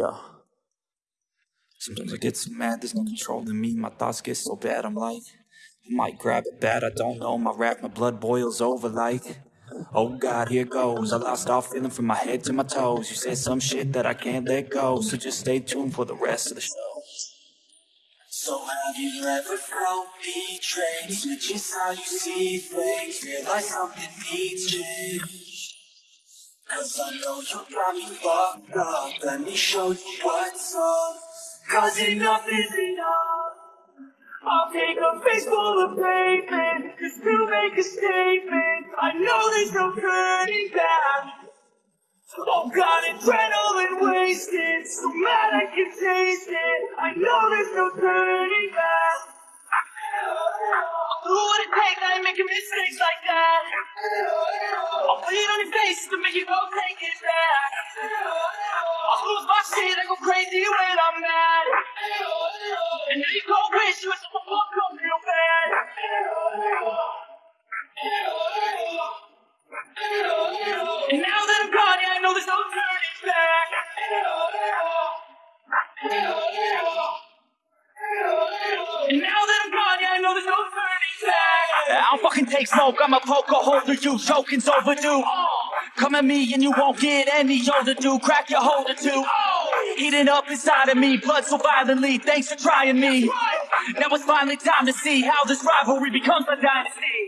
Yeah. Sometimes I get so mad, there's no control in me. My thoughts get so bad, I'm like, I might grab it bad, I don't know. My rap, my blood boils over like, oh God, here goes. I lost all feeling from my head to my toes. You said some shit that I can't let go, so just stay tuned for the rest of the show. So have you ever felt betrayed? Switches how you see things, realize something needs change. Cause I know you got me fucked up, let me show you what's up. Cause enough is enough. I'll take a face full of pavement just to make a statement. I know there's no turning back. Oh God, adrenaline wasted, so mad I can taste it. I know there's no turning back. Who would it take? I ain't making mistakes like you go take it back. I'll lose my shit, I go crazy when I'm mad. And now you go wish you was the fuck come real bad. And now that I'm gone, yeah, I know there's no turning back. And now that I'm gone, yeah, I know there's no turning back. I don't fucking take smoke, I'm a poker holder, you choking's overdue. Come at me and you won't get any older, dude. Crack your holder too. Eating up inside of me, blood so violently. Thanks for trying me. Now it's finally time to see how this rivalry becomes a dynasty.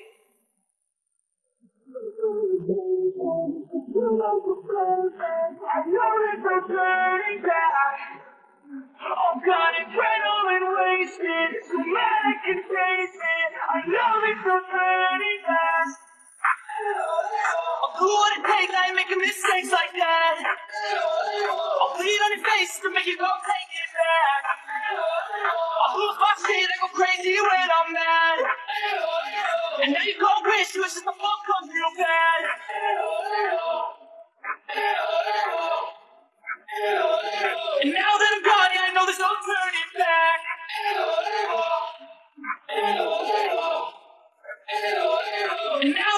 I know there's no turning back. Oh God, adrenaline wasted. So mad I can taste it. I know there's no turning back. Who would it take? I ain't making mistakes like that. I'll bleed on your face to make you go take it back. I'll lose my shit, I go crazy when I'm mad. And now you go wish you just the fuck comes real bad. And now that I'm gone, yeah, I know there's no turning back. And now